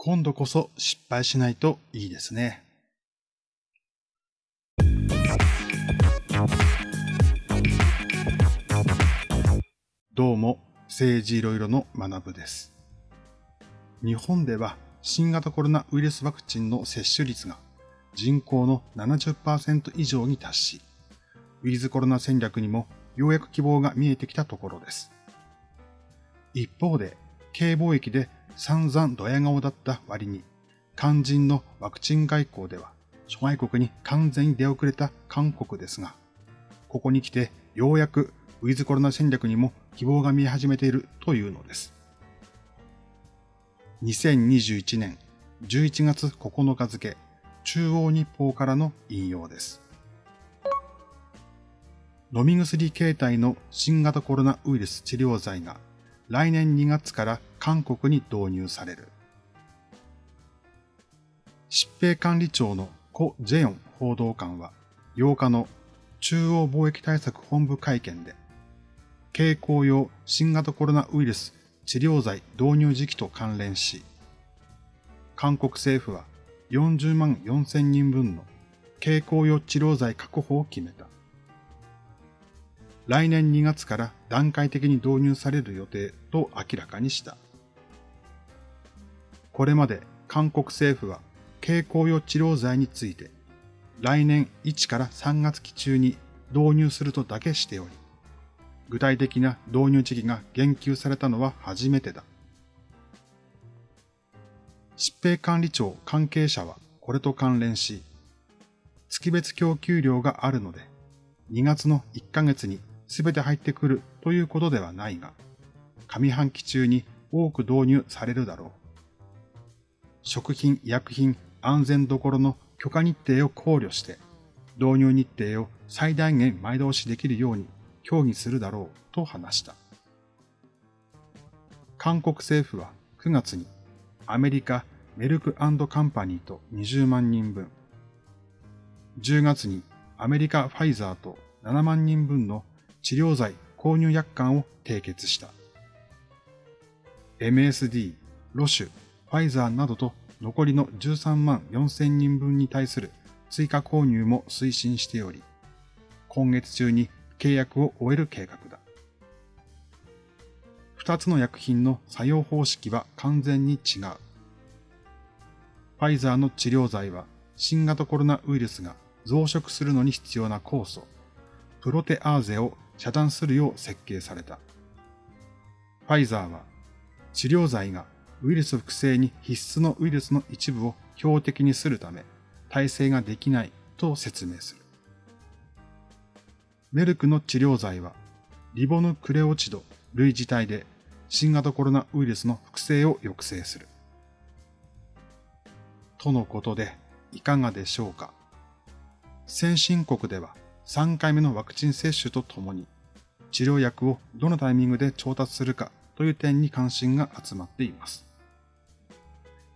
今度こそ失敗しないといいですね。どうも、政治いろいろの学部です。日本では新型コロナウイルスワクチンの接種率が人口の70%以上に達し、ウィズコロナ戦略にもようやく希望が見えてきたところです。一方で、軽貿易で散々ドヤ顔だった割に、肝心のワクチン外交では諸外国に完全に出遅れた韓国ですが、ここに来てようやくウィズコロナ戦略にも希望が見え始めているというのです。2021年11月9日付、中央日報からの引用です。飲み薬形態の新型コロナウイルス治療剤が来年2月から韓国に導入される。疾病管理庁のコ・ジェヨン報道官は8日の中央貿易対策本部会見で、経口用新型コロナウイルス治療剤導入時期と関連し、韓国政府は40万4千人分の経口用治療剤確保を決めた。来年2月から段階的に導入される予定と明らかにした。これまで韓国政府は経口用治療剤について来年1から3月期中に導入するとだけしており、具体的な導入時期が言及されたのは初めてだ。疾病管理庁関係者はこれと関連し、月別供給量があるので、2月の1ヶ月に全て入ってくるということではないが、上半期中に多く導入されるだろう。食品、医薬品、安全どころの許可日程を考慮して、導入日程を最大限前倒しできるように協議するだろうと話した。韓国政府は9月にアメリカメルクカンパニーと20万人分、10月にアメリカファイザーと7万人分の治療剤購入約款を締結した。MSD、ロシュ、ファイザーなどと残りの13万4千人分に対する追加購入も推進しており、今月中に契約を終える計画だ。二つの薬品の作用方式は完全に違う。ファイザーの治療剤は新型コロナウイルスが増殖するのに必要な酵素、プロテアーゼを遮断するよう設計された。ファイザーは治療剤がウイルス複製に必須のウイルスの一部を標的にするため耐性ができないと説明する。メルクの治療剤はリボヌクレオチド類似体で新型コロナウイルスの複製を抑制する。とのことでいかがでしょうか？先進国では3回目のワクチン接種とともに、治療薬をどのタイミングで調達するかという点に関心が集まっています。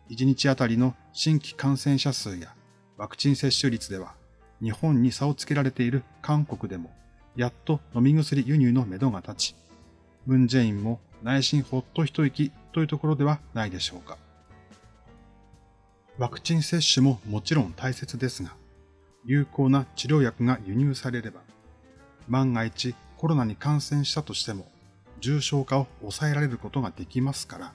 1日あたりの新規感染者数やワクチン接種率では、日本に差をつけられている韓国でも、やっと飲み薬輸入のめどが立ち、ムンジェインも内心ほっと一息というところではないでしょうか。ワクチン接種ももちろん大切ですが、有効な治療薬が輸入されれば、万が一コロナに感染したとしても重症化を抑えられることができますから、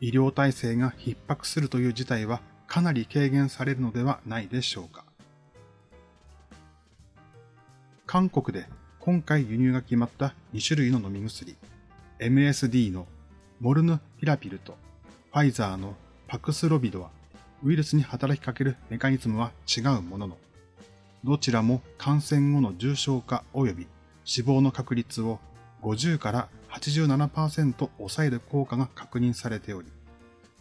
医療体制が逼迫するという事態はかなり軽減されるのではないでしょうか。韓国で今回輸入が決まった2種類の飲み薬、MSD のモルヌピラピルとファイザーのパクスロビドはウイルスに働きかけるメカニズムは違うものの、どちらも感染後の重症化及び死亡の確率を50から87%抑える効果が確認されており、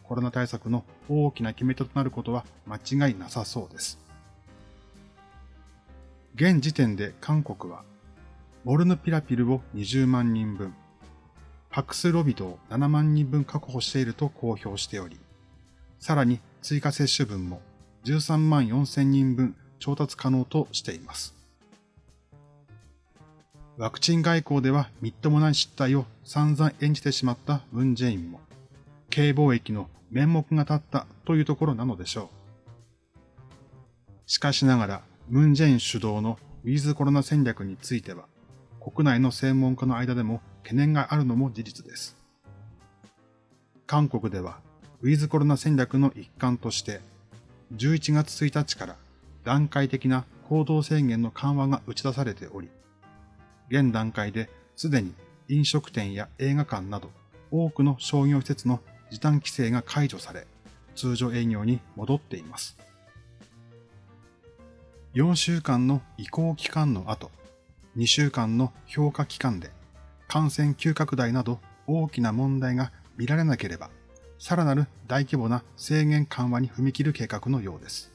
コロナ対策の大きな決め手となることは間違いなさそうです。現時点で韓国は、モルヌピラピルを20万人分、パクスロビドを7万人分確保していると公表しており、さらに追加接種分も13万4千人分調達可能としています。ワクチン外交ではみっともない失態を散々演じてしまったムンジェインも、軽貿易の面目が立ったというところなのでしょう。しかしながら、ムンジェイン主導のウィズコロナ戦略については、国内の専門家の間でも懸念があるのも事実です。韓国では、ウィズコロナ戦略の一環として、11月1日から段階的な行動制限の緩和が打ち出されており、現段階ですでに飲食店や映画館など多くの商業施設の時短規制が解除され、通常営業に戻っています。4週間の移行期間の後、2週間の評価期間で感染急拡大など大きな問題が見られなければ、さらなる大規模な制限緩和に踏み切る計画のようです。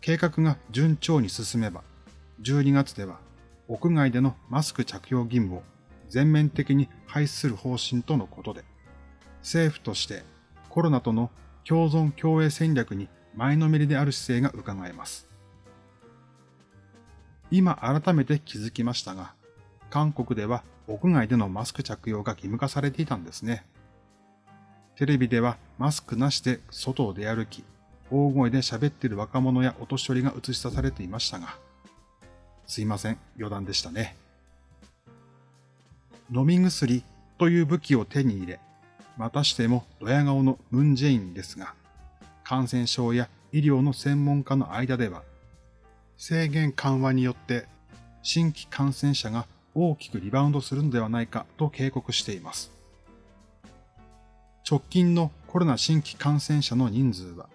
計画が順調に進めば、12月では屋外でのマスク着用義務を全面的に廃止する方針とのことで、政府としてコロナとの共存共栄戦略に前のめりである姿勢が伺えます。今改めて気づきましたが、韓国では屋外でのマスク着用が義務化されていたんですね。テレビではマスクなしで外を出歩き、大声で喋ってる若者やお年寄りが映し出されていましたが、すいません、余談でしたね。飲み薬という武器を手に入れ、またしてもドヤ顔のムンジェインですが、感染症や医療の専門家の間では、制限緩和によって新規感染者が大きくリバウンドするのではないかと警告しています。直近のコロナ新規感染者の人数は、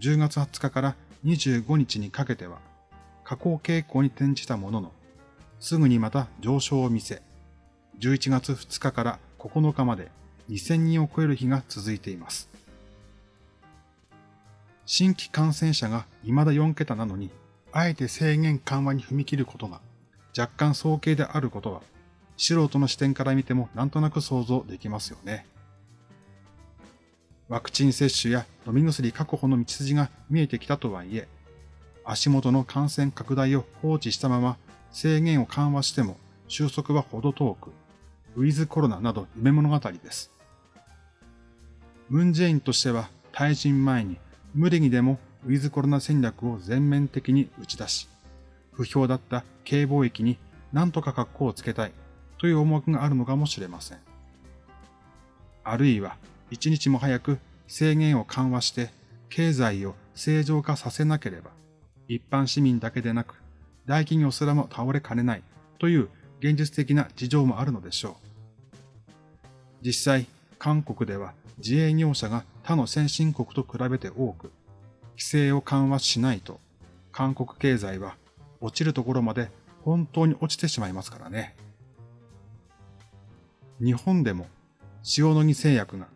10月20日から25日にかけては下降傾向に転じたものの、すぐにまた上昇を見せ、11月2日から9日まで2000人を超える日が続いています。新規感染者が未だ4桁なのに、あえて制限緩和に踏み切ることが若干早計であることは、素人の視点から見てもなんとなく想像できますよね。ワクチン接種や飲み薬確保の道筋が見えてきたとはいえ、足元の感染拡大を放置したまま制限を緩和しても収束はほど遠く、ウィズコロナなど夢物語です。ムンジェインとしては退陣前に無理にでもウィズコロナ戦略を全面的に打ち出し、不評だった軽貿易に何とか格好をつけたいという思惑があるのかもしれません。あるいは一日も早く制限を緩和して経済を正常化させなければ一般市民だけでなく、大企業すらも倒れかねないという現実的な事情もあるのでしょう。実際、韓国では自営業者が他の先進国と比べて多く、規制を緩和しないと、韓国経済は落ちるところまで本当に落ちてしまいますからね。日本でも塩野義製薬が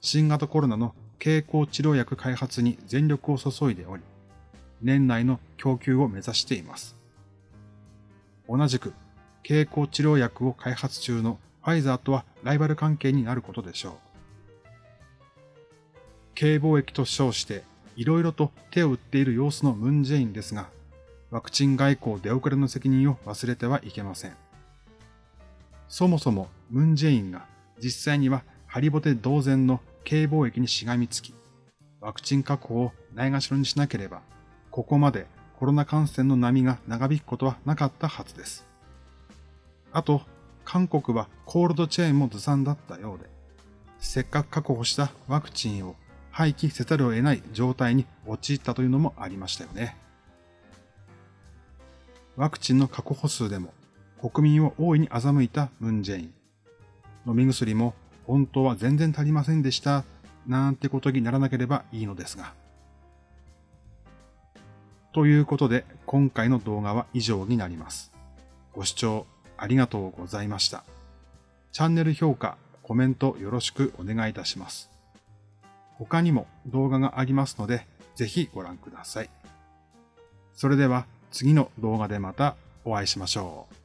新型コロナの経口治療薬開発に全力を注いでおり、年内の供給を目指しています。同じく、経口治療薬を開発中のファイザーとはライバル関係になることでしょう。軽貿易と称していろいろと手を打っている様子のムンジェインですが、ワクチン外交出遅れの責任を忘れてはいけません。そもそもムンジェインが実際にはハリボテ同然の軽貿易にしがみつき、ワクチン確保をないがしろにしなければここまでコロナ感染の波が長引くことはなかったはずです。あと、韓国はコールドチェーンもずさんだったようで、せっかく確保したワクチンを廃棄せざるを得ない状態に陥ったというのもありましたよね。ワクチンの確保数でも国民を大いに欺いたムンジェイン。飲み薬も本当は全然足りませんでした、なんてことにならなければいいのですが。ということで、今回の動画は以上になります。ご視聴ありがとうございました。チャンネル評価、コメントよろしくお願いいたします。他にも動画がありますので、ぜひご覧ください。それでは次の動画でまたお会いしましょう。